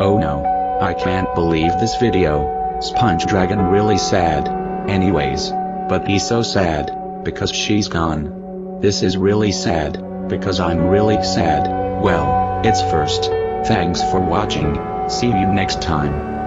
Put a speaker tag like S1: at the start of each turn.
S1: Oh no. I can't believe this video. Sponge Dragon really sad. Anyways. But he's so sad. Because she's gone. This is really sad. Because I'm really sad. Well, it's first. Thanks for watching. See you next time.